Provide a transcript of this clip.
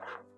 you